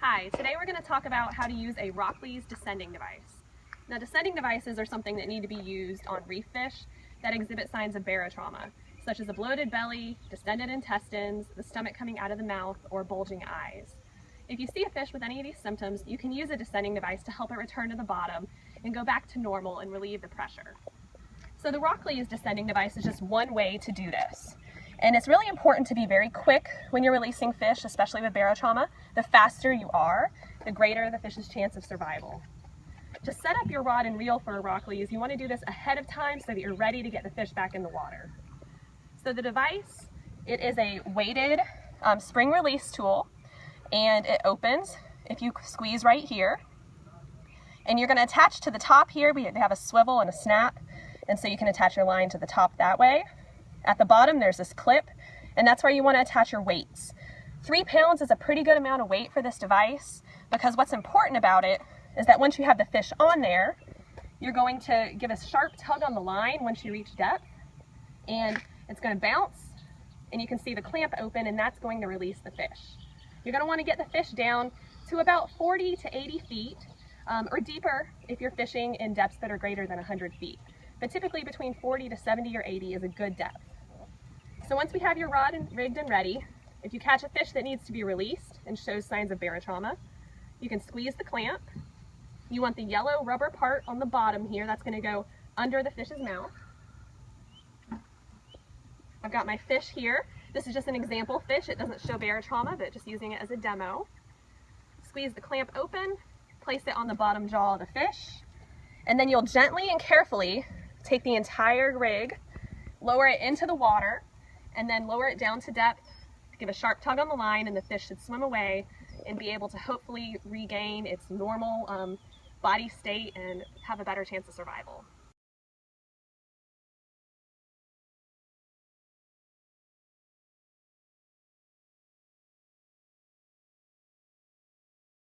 Hi, today we're going to talk about how to use a RokLees descending device. Now descending devices are something that need to be used on reef fish that exhibit signs of barotrauma, such as a bloated belly, distended intestines, the stomach coming out of the mouth, or bulging eyes. If you see a fish with any of these symptoms, you can use a descending device to help it return to the bottom and go back to normal and relieve the pressure. So the RokLees descending device is just one way to do this. And it's really important to be very quick when you're releasing fish, especially with barotrauma. The faster you are, the greater the fish's chance of survival. To set up your rod and reel for a RokLees, you want to do this ahead of time so that you're ready to get the fish back in the water. So the device, it is a weighted um, spring release tool and it opens if you squeeze right here. And you're going to attach to the top here, we have a swivel and a snap, and so you can attach your line to the top that way. At the bottom, there's this clip, and that's where you want to attach your weights. Three pounds is a pretty good amount of weight for this device because what's important about it is that once you have the fish on there, you're going to give a sharp tug on the line once you reach depth, and it's going to bounce, and you can see the clamp open, and that's going to release the fish. You're going to want to get the fish down to about 40 to 80 feet, um, or deeper if you're fishing in depths that are greater than 100 feet. But typically between 40 to 70 or 80 is a good depth. So once we have your rod and rigged and ready, if you catch a fish that needs to be released and shows signs of barotrauma, you can squeeze the clamp. You want the yellow rubber part on the bottom here, that's gonna go under the fish's mouth. I've got my fish here. This is just an example fish. It doesn't show barotrauma, but just using it as a demo. Squeeze the clamp open, place it on the bottom jaw of the fish, and then you'll gently and carefully take the entire rig, lower it into the water, and then lower it down to depth, give a sharp tug on the line and the fish should swim away and be able to hopefully regain its normal um, body state and have a better chance of survival.